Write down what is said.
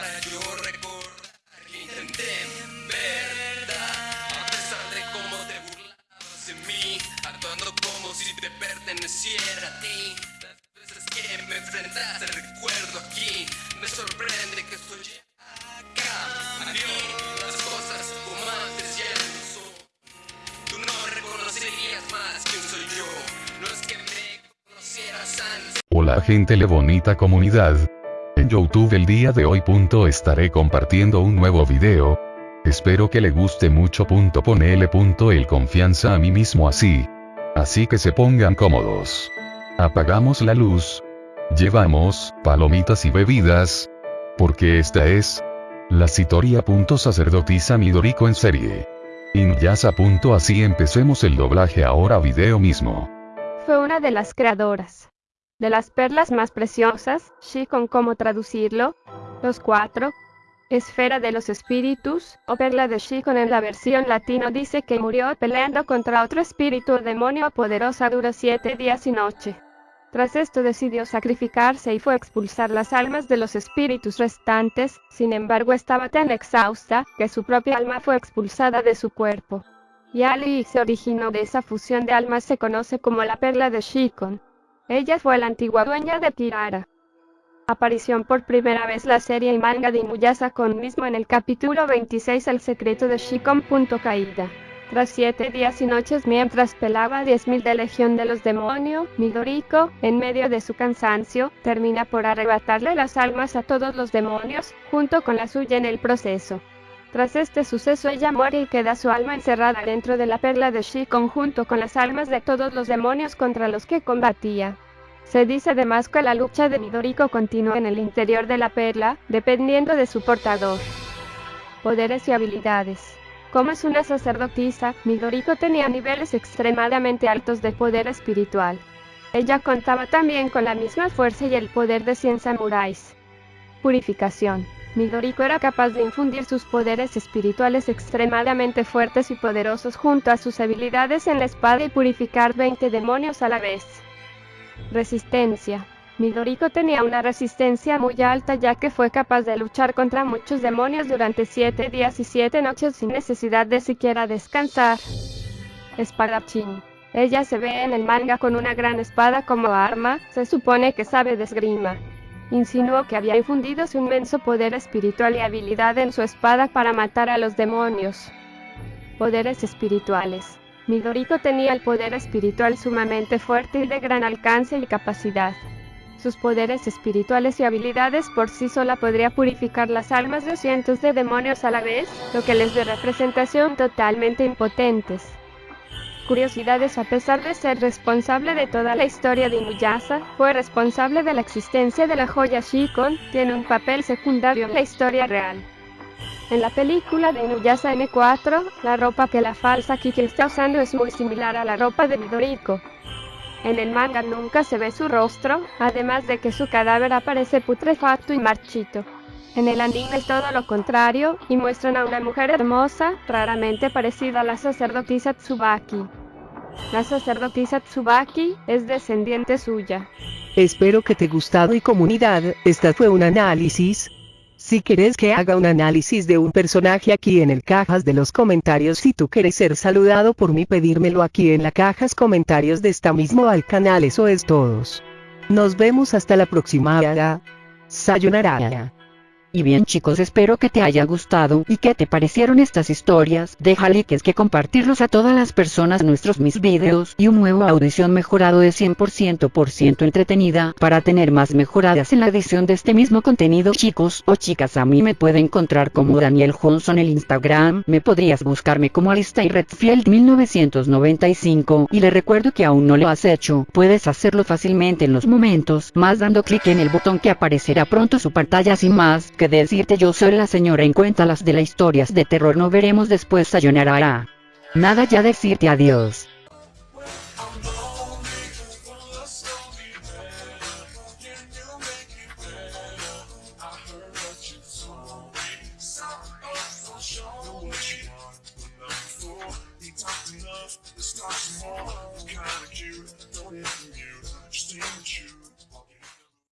para yo recordar que intenté en verdad. A pesar de cómo te burlabas de mí, actuando como si te perteneciera a ti. Las veces que me enfrentaste, recuerdo aquí, me sorprende que estoy acá. A mí, las cosas como antes ya no son. Tú no reconocerías más quién soy yo. No es que me conocieras antes. Hola gente le bonita comunidad. En Youtube el día de hoy estaré compartiendo un nuevo video. Espero que le guste mucho ponele punto el confianza a mí mismo así. Así que se pongan cómodos. Apagamos la luz. Llevamos, palomitas y bebidas. Porque esta es... La Citoria. Sacerdotisa Midoriko en serie. Inuyasa. Así empecemos el doblaje ahora video mismo. Fue una de las creadoras de las perlas más preciosas, Shikon cómo traducirlo, los cuatro, esfera de los espíritus, o perla de Shikon en la versión latino dice que murió peleando contra otro espíritu o demonio poderosa dura siete días y noche. Tras esto decidió sacrificarse y fue a expulsar las almas de los espíritus restantes, sin embargo estaba tan exhausta, que su propia alma fue expulsada de su cuerpo. Y Ali se originó de esa fusión de almas se conoce como la perla de Shikon. Ella fue la antigua dueña de Tirara. Aparición por primera vez la serie y manga de Inuyasha con mismo en el capítulo 26 El secreto de Shikon. Caída. Tras siete días y noches mientras pelaba 10.000 de Legión de los Demonios, Midoriko, en medio de su cansancio, termina por arrebatarle las almas a todos los demonios, junto con la suya en el proceso. Tras este suceso ella muere y queda su alma encerrada dentro de la perla de Shikon junto con las almas de todos los demonios contra los que combatía. Se dice además que la lucha de Midoriko continúa en el interior de la perla, dependiendo de su portador. Poderes y habilidades. Como es una sacerdotisa, Midoriko tenía niveles extremadamente altos de poder espiritual. Ella contaba también con la misma fuerza y el poder de 100 samuráis. Purificación. Midoriko era capaz de infundir sus poderes espirituales extremadamente fuertes y poderosos junto a sus habilidades en la espada y purificar 20 demonios a la vez. Resistencia. Midoriko tenía una resistencia muy alta ya que fue capaz de luchar contra muchos demonios durante 7 días y 7 noches sin necesidad de siquiera descansar. Espadachín. Ella se ve en el manga con una gran espada como arma, se supone que sabe de esgrima. Insinuó que había infundido su inmenso poder espiritual y habilidad en su espada para matar a los demonios. Poderes espirituales. Midoriko tenía el poder espiritual sumamente fuerte y de gran alcance y capacidad. Sus poderes espirituales y habilidades por sí sola podría purificar las almas de cientos de demonios a la vez, lo que les de representación totalmente impotentes. Curiosidades a pesar de ser responsable de toda la historia de Inuyasha, fue responsable de la existencia de la joya Shikon, tiene un papel secundario en la historia real. En la película de Inuyasha M4, la ropa que la falsa Kiki está usando es muy similar a la ropa de Midoriko. En el manga nunca se ve su rostro, además de que su cadáver aparece putrefacto y marchito. En el anime es todo lo contrario, y muestran a una mujer hermosa, raramente parecida a la sacerdotisa Tsubaki. La sacerdotisa Tsubaki es descendiente suya. Espero que te gustado y comunidad, esta fue un análisis. Si quieres que haga un análisis de un personaje aquí en el cajas de los comentarios si tú quieres ser saludado por mí pedírmelo aquí en la cajas comentarios de esta mismo al canal eso es todos. Nos vemos hasta la próxima. Sayonara. Y bien chicos espero que te haya gustado y que te parecieron estas historias, deja like es que compartirlos a todas las personas nuestros mis videos y un nuevo audición mejorado de 100% por ciento entretenida para tener más mejoradas en la edición de este mismo contenido. Chicos o chicas a mí me pueden encontrar como Daniel Johnson el Instagram, me podrías buscarme como Alista Redfield 1995 y le recuerdo que aún no lo has hecho, puedes hacerlo fácilmente en los momentos más dando clic en el botón que aparecerá pronto su pantalla. Sin más que decirte yo soy la señora en cuéntalas de las historias de terror no veremos después sayonara. Nada ya decirte adiós. Don't hit